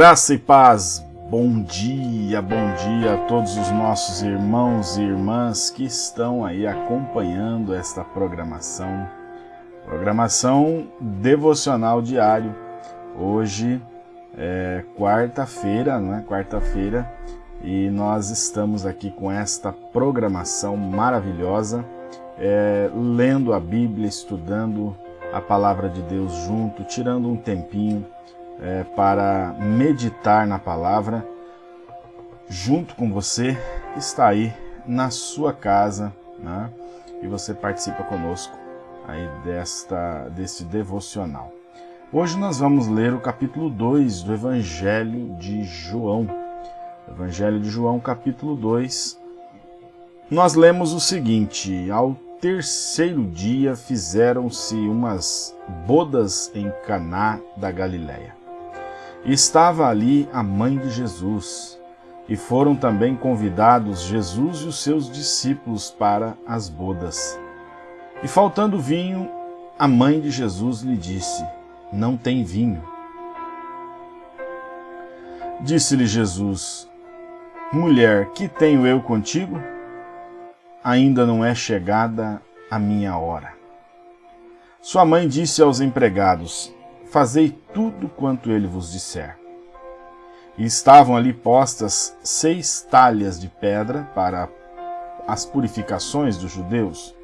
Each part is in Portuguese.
Graça e paz, bom dia, bom dia a todos os nossos irmãos e irmãs que estão aí acompanhando esta programação, programação devocional diário. Hoje é quarta-feira, não é? Quarta-feira e nós estamos aqui com esta programação maravilhosa, é, lendo a Bíblia, estudando a palavra de Deus junto, tirando um tempinho é, para meditar na palavra junto com você que está aí na sua casa né? e você participa conosco aí desta, deste devocional. Hoje nós vamos ler o capítulo 2 do Evangelho de João. Evangelho de João, capítulo 2. Nós lemos o seguinte: Ao terceiro dia fizeram-se umas bodas em Caná da Galileia. Estava ali a mãe de Jesus, e foram também convidados Jesus e os seus discípulos para as bodas. E faltando vinho, a mãe de Jesus lhe disse: Não tem vinho. Disse-lhe Jesus: Mulher, que tenho eu contigo? Ainda não é chegada a minha hora. Sua mãe disse aos empregados: fazei tudo quanto ele vos disser. E estavam ali postas seis talhas de pedra para as purificações dos judeus,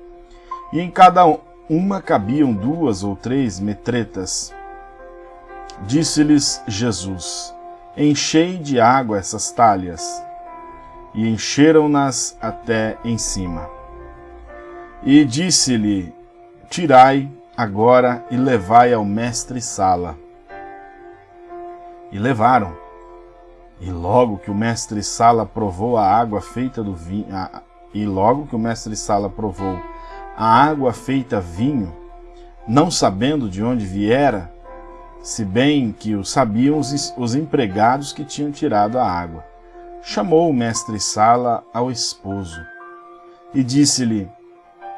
e em cada uma cabiam duas ou três metretas. Disse-lhes Jesus, enchei de água essas talhas, e encheram-nas até em cima. E disse-lhe, tirai agora e levai ao mestre Sala. E levaram. E logo que o mestre Sala provou a água feita do vinho, e logo que o mestre Sala provou a água feita vinho, não sabendo de onde viera, se bem que o sabiam os, os empregados que tinham tirado a água, chamou o mestre Sala ao esposo e disse-lhe: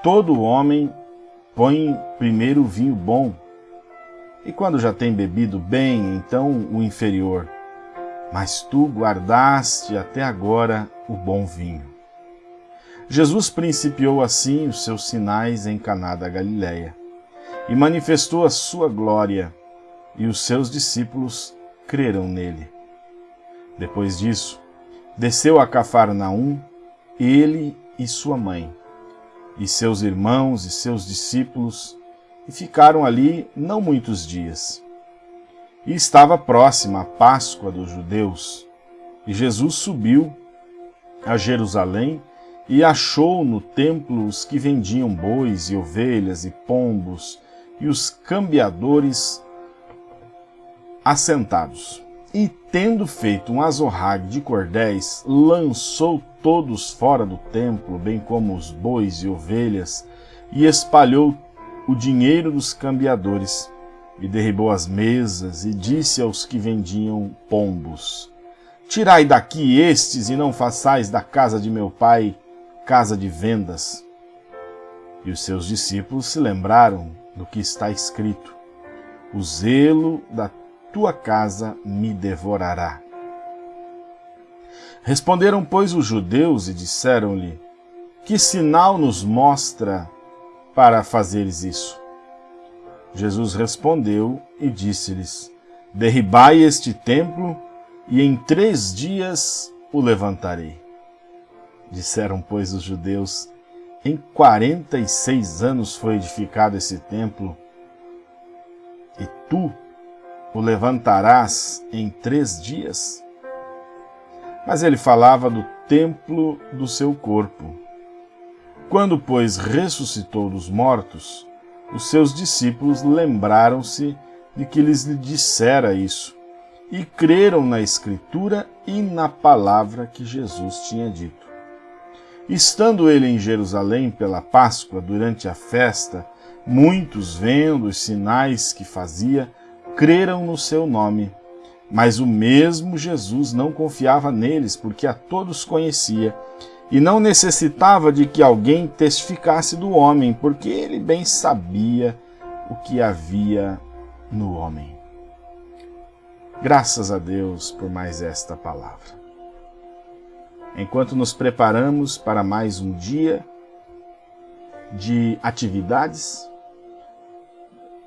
Todo homem põe primeiro o vinho bom, e quando já tem bebido bem, então o inferior. Mas tu guardaste até agora o bom vinho. Jesus principiou assim os seus sinais em Caná da Galileia, e manifestou a sua glória, e os seus discípulos creram nele. Depois disso, desceu a Cafarnaum, ele e sua mãe e seus irmãos e seus discípulos, e ficaram ali não muitos dias. E estava próxima a Páscoa dos judeus, e Jesus subiu a Jerusalém e achou no templo os que vendiam bois e ovelhas e pombos, e os cambiadores assentados. E, tendo feito um azorrague de cordéis, lançou todos fora do templo, bem como os bois e ovelhas, e espalhou o dinheiro dos cambiadores, e derribou as mesas, e disse aos que vendiam pombos, Tirai daqui estes, e não façais da casa de meu pai casa de vendas. E os seus discípulos se lembraram do que está escrito, O zelo da tua casa me devorará. Responderam, pois, os judeus e disseram-lhe, Que sinal nos mostra para fazeres isso? Jesus respondeu e disse-lhes, Derribai este templo, e em três dias o levantarei. Disseram, pois, os judeus, Em quarenta e seis anos foi edificado esse templo, e tu o levantarás em três dias? Mas ele falava do templo do seu corpo. Quando, pois, ressuscitou dos mortos, os seus discípulos lembraram-se de que lhes dissera isso, e creram na Escritura e na palavra que Jesus tinha dito. Estando ele em Jerusalém pela Páscoa, durante a festa, muitos, vendo os sinais que fazia, creram no seu nome. Mas o mesmo Jesus não confiava neles, porque a todos conhecia, e não necessitava de que alguém testificasse do homem, porque ele bem sabia o que havia no homem. Graças a Deus por mais esta palavra. Enquanto nos preparamos para mais um dia de atividades,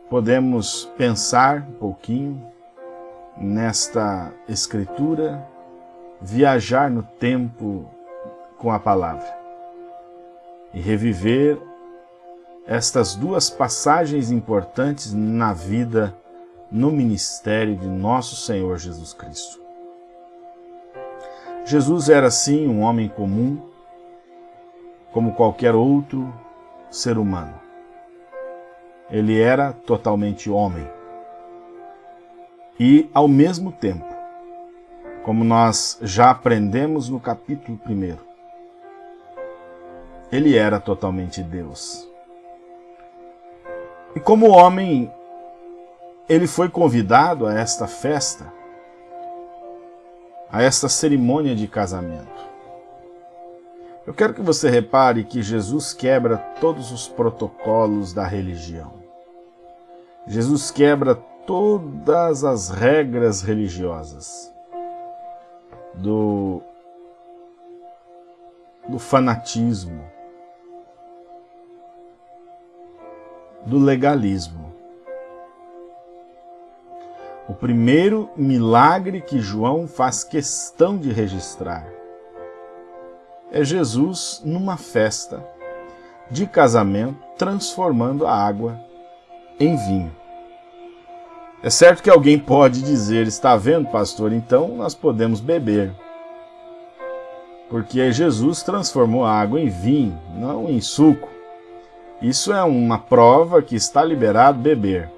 podemos pensar um pouquinho nesta escritura, viajar no tempo com a palavra e reviver estas duas passagens importantes na vida, no ministério de nosso Senhor Jesus Cristo. Jesus era sim um homem comum, como qualquer outro ser humano. Ele era totalmente homem. E, ao mesmo tempo, como nós já aprendemos no capítulo 1, ele era totalmente Deus. E como homem, ele foi convidado a esta festa, a esta cerimônia de casamento. Eu quero que você repare que Jesus quebra todos os protocolos da religião. Jesus quebra todas as regras religiosas do, do fanatismo, do legalismo. O primeiro milagre que João faz questão de registrar é Jesus numa festa de casamento transformando a água em vinho. É certo que alguém pode dizer, está vendo, pastor, então nós podemos beber. Porque Jesus transformou a água em vinho, não em suco. Isso é uma prova que está liberado beber,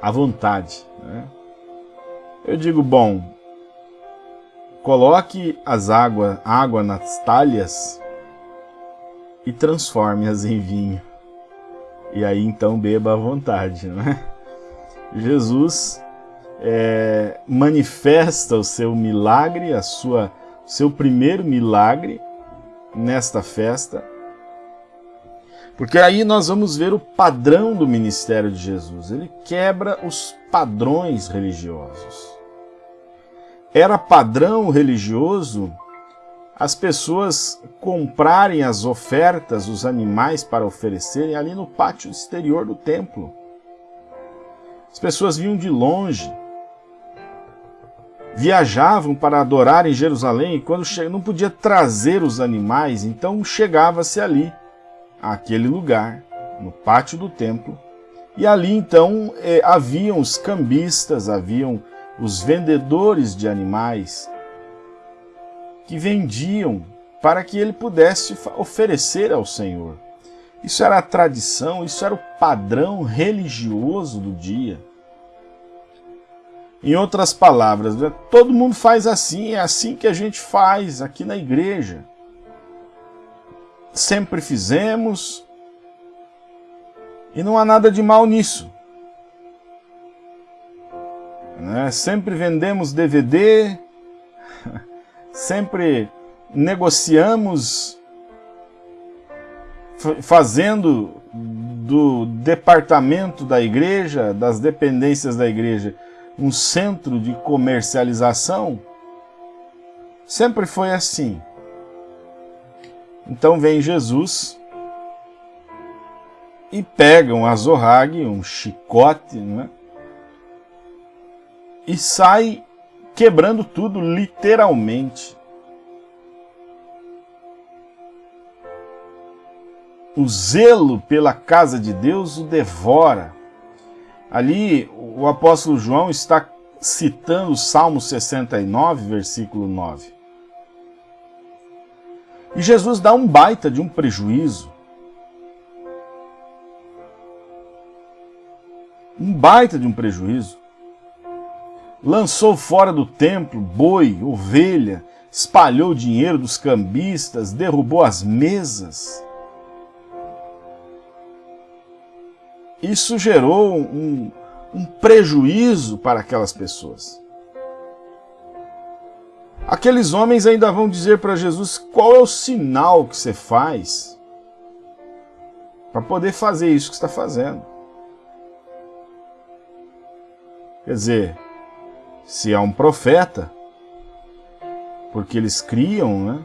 à vontade. Né? Eu digo, bom, coloque as água, água nas talhas e transforme-as em vinho. E aí então beba à vontade. Né? Jesus é, manifesta o seu milagre, a sua, seu primeiro milagre nesta festa, porque aí nós vamos ver o padrão do ministério de Jesus. Ele quebra os padrões religiosos. Era padrão religioso as pessoas comprarem as ofertas, os animais para oferecerem ali no pátio exterior do templo. As pessoas vinham de longe, viajavam para adorar em Jerusalém e quando não podia trazer os animais, então chegava-se ali àquele lugar, no pátio do templo, e ali então eh, haviam os cambistas, haviam os vendedores de animais que vendiam para que ele pudesse oferecer ao Senhor. Isso era a tradição, isso era o padrão religioso do dia. Em outras palavras, né, todo mundo faz assim, é assim que a gente faz aqui na igreja sempre fizemos, e não há nada de mal nisso. Né? Sempre vendemos DVD, sempre negociamos, fazendo do departamento da igreja, das dependências da igreja, um centro de comercialização. Sempre foi assim. Então vem Jesus e pega um azorrague, um chicote, né? e sai quebrando tudo literalmente. O zelo pela casa de Deus o devora. Ali o apóstolo João está citando o Salmo 69, versículo 9. E Jesus dá um baita de um prejuízo. Um baita de um prejuízo. Lançou fora do templo boi, ovelha, espalhou o dinheiro dos cambistas, derrubou as mesas. Isso gerou um, um prejuízo para aquelas pessoas. Aqueles homens ainda vão dizer para Jesus qual é o sinal que você faz para poder fazer isso que está fazendo. Quer dizer, se é um profeta, porque eles criam, né?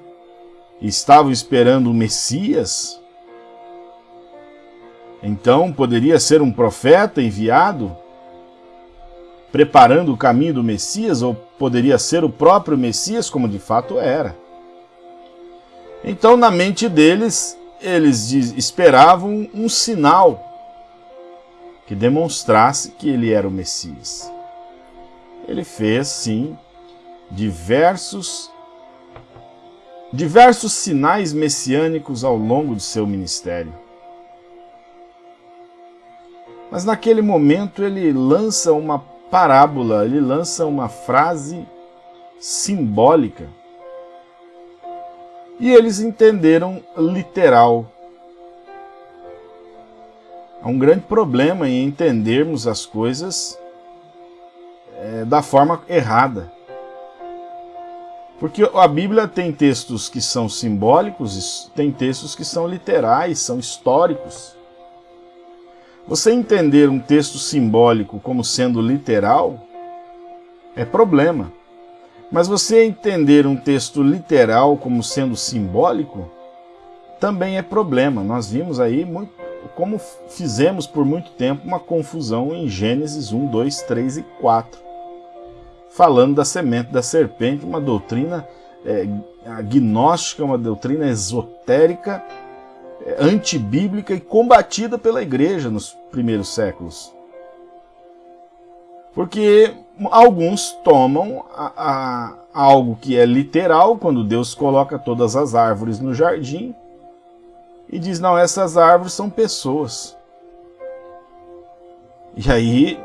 estavam esperando o Messias, então poderia ser um profeta enviado preparando o caminho do Messias, ou poderia ser o próprio Messias, como de fato era. Então, na mente deles, eles esperavam um sinal que demonstrasse que ele era o Messias. Ele fez, sim, diversos diversos sinais messiânicos ao longo de seu ministério. Mas naquele momento ele lança uma parábola, ele lança uma frase simbólica. E eles entenderam literal. Há um grande problema em entendermos as coisas é, da forma errada. Porque a Bíblia tem textos que são simbólicos, tem textos que são literais, são históricos. Você entender um texto simbólico como sendo literal é problema. Mas você entender um texto literal como sendo simbólico também é problema. Nós vimos aí muito, como fizemos por muito tempo uma confusão em Gênesis 1, 2, 3 e 4 falando da semente da serpente, uma doutrina é, agnóstica, uma doutrina esotérica, antibíblica e combatida pela igreja nos primeiros séculos. Porque alguns tomam a, a, algo que é literal, quando Deus coloca todas as árvores no jardim, e diz, não, essas árvores são pessoas. E aí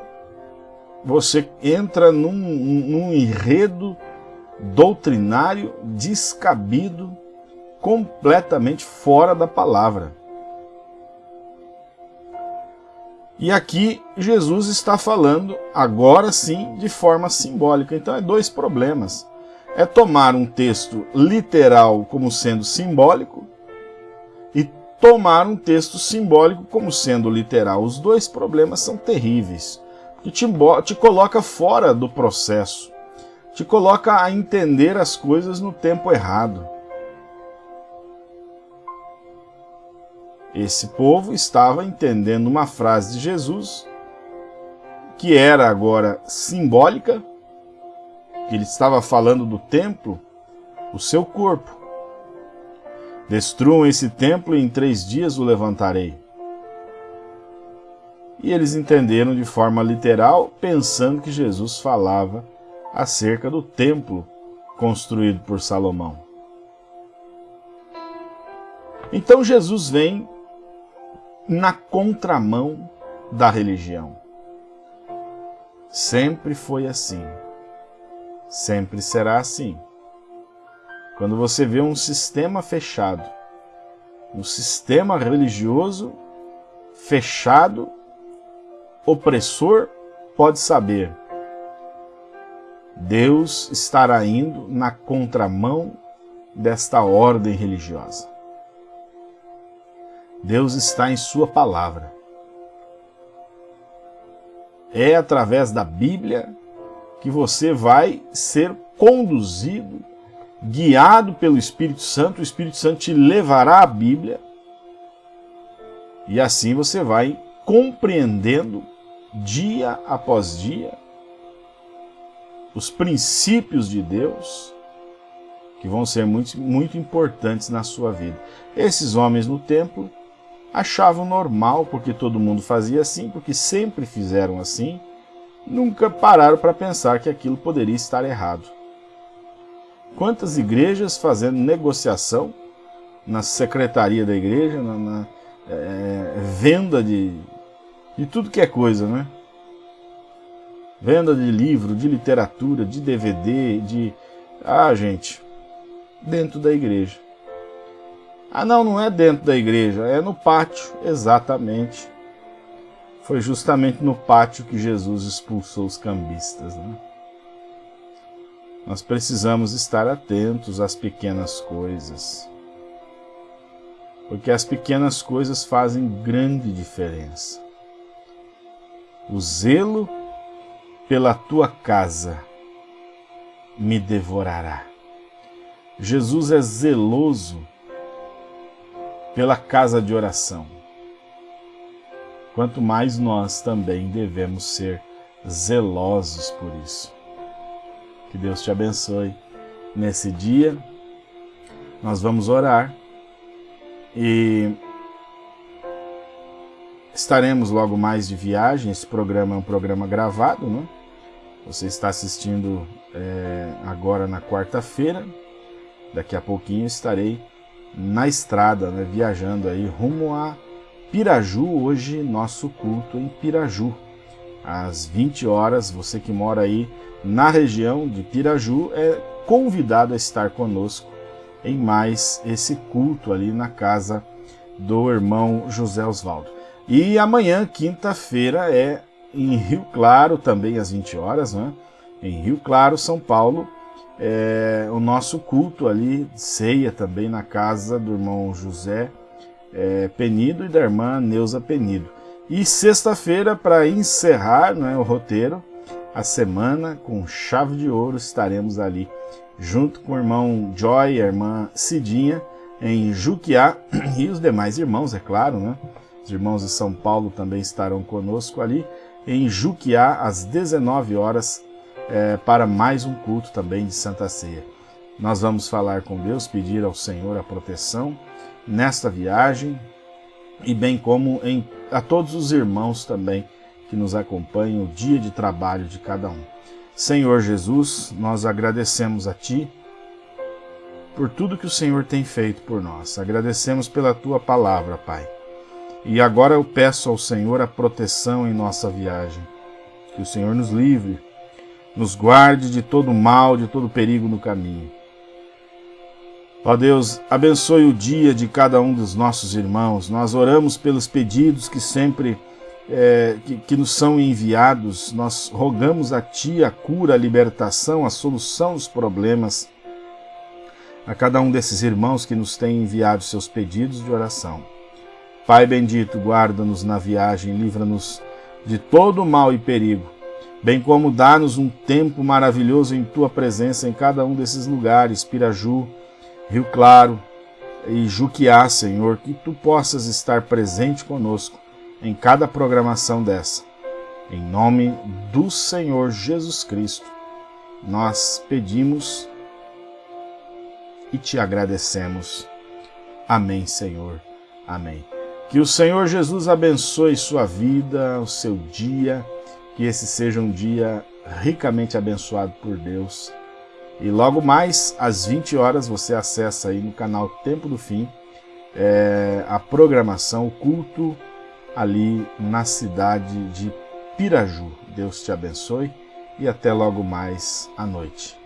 você entra num, num enredo doutrinário descabido, completamente fora da palavra. E aqui Jesus está falando, agora sim, de forma simbólica. Então é dois problemas. É tomar um texto literal como sendo simbólico e tomar um texto simbólico como sendo literal. Os dois problemas são terríveis que te, te coloca fora do processo, te coloca a entender as coisas no tempo errado. Esse povo estava entendendo uma frase de Jesus que era agora simbólica, que ele estava falando do templo, o seu corpo. Destruam esse templo e em três dias o levantarei e eles entenderam de forma literal, pensando que Jesus falava acerca do templo construído por Salomão. Então Jesus vem na contramão da religião. Sempre foi assim. Sempre será assim. Quando você vê um sistema fechado, um sistema religioso fechado opressor pode saber. Deus estará indo na contramão desta ordem religiosa. Deus está em Sua palavra. É através da Bíblia que você vai ser conduzido, guiado pelo Espírito Santo. O Espírito Santo te levará à Bíblia e assim você vai compreendendo dia após dia os princípios de Deus que vão ser muito, muito importantes na sua vida. Esses homens no templo achavam normal, porque todo mundo fazia assim, porque sempre fizeram assim, nunca pararam para pensar que aquilo poderia estar errado. Quantas igrejas fazendo negociação na secretaria da igreja, na, na é, venda de de tudo que é coisa, né? Venda de livro, de literatura, de DVD, de... Ah, gente, dentro da igreja. Ah, não, não é dentro da igreja, é no pátio, exatamente. Foi justamente no pátio que Jesus expulsou os cambistas. Né? nós precisamos estar atentos às pequenas coisas. Porque as pequenas coisas fazem grande diferença. O zelo pela tua casa me devorará. Jesus é zeloso pela casa de oração. Quanto mais nós também devemos ser zelosos por isso. Que Deus te abençoe nesse dia. Nós vamos orar e estaremos logo mais de viagem. Esse programa é um programa gravado, né? Você está assistindo é, agora na quarta-feira. Daqui a pouquinho estarei na estrada, né, viajando aí rumo a Piraju. Hoje nosso culto em Piraju. Às 20 horas, você que mora aí na região de Piraju é convidado a estar conosco em mais esse culto ali na casa do irmão José Osvaldo. E amanhã, quinta-feira, é em Rio Claro, também às 20 horas, né? em Rio Claro, São Paulo, é, o nosso culto ali, ceia também na casa do irmão José é, Penido e da irmã Neuza Penido. E sexta-feira, para encerrar né, o roteiro, a semana com chave de ouro, estaremos ali junto com o irmão Joy e a irmã Cidinha em Juquiá e os demais irmãos, é claro, né? Os irmãos de São Paulo também estarão conosco ali em Juquiá às 19 horas é, para mais um culto também de Santa Ceia. Nós vamos falar com Deus, pedir ao Senhor a proteção nesta viagem e bem como em, a todos os irmãos também que nos acompanham o dia de trabalho de cada um. Senhor Jesus, nós agradecemos a Ti por tudo que o Senhor tem feito por nós. Agradecemos pela Tua palavra, Pai. E agora eu peço ao Senhor a proteção em nossa viagem. Que o Senhor nos livre nos guarde de todo mal, de todo perigo no caminho. Ó Deus, abençoe o dia de cada um dos nossos irmãos. Nós oramos pelos pedidos que sempre é, que, que nos são enviados. Nós rogamos a Ti a cura, a libertação, a solução dos problemas. A cada um desses irmãos que nos tem enviado seus pedidos de oração. Pai bendito, guarda-nos na viagem, livra-nos de todo mal e perigo bem como dá-nos um tempo maravilhoso em Tua presença em cada um desses lugares, Piraju, Rio Claro e Juquiá, Senhor, que Tu possas estar presente conosco em cada programação dessa. Em nome do Senhor Jesus Cristo, nós pedimos e te agradecemos. Amém, Senhor. Amém. Que o Senhor Jesus abençoe sua vida, o seu dia, que esse seja um dia ricamente abençoado por Deus. E logo mais, às 20 horas, você acessa aí no canal Tempo do Fim é, a programação, o culto ali na cidade de Piraju. Deus te abençoe e até logo mais à noite.